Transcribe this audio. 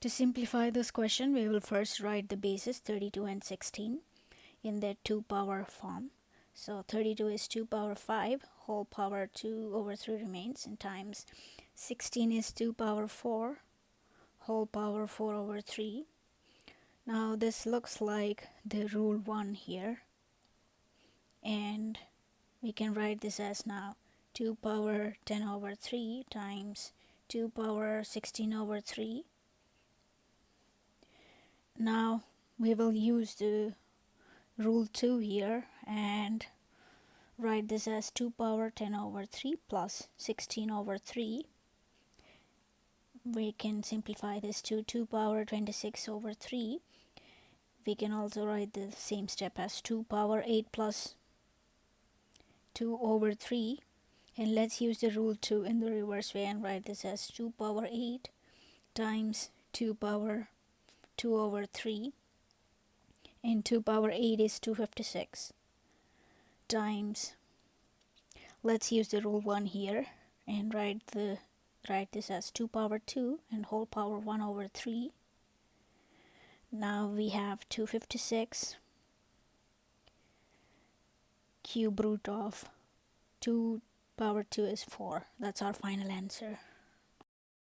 To simplify this question, we will first write the bases 32 and 16 in their 2 power form. So 32 is 2 power 5, whole power 2 over 3 remains, and times 16 is 2 power 4, whole power 4 over 3. Now this looks like the rule 1 here. And we can write this as now 2 power 10 over 3 times 2 power 16 over 3 now we will use the rule 2 here and write this as 2 power 10 over 3 plus 16 over 3 we can simplify this to 2 power 26 over 3 we can also write the same step as 2 power 8 plus 2 over 3 and let's use the rule 2 in the reverse way and write this as 2 power 8 times 2 power 2 over 3 and 2 power 8 is 256 times. Let's use the rule 1 here and write the write this as 2 power 2 and whole power 1 over 3 now we have 256 cube root of 2 power 2 is 4 that's our final answer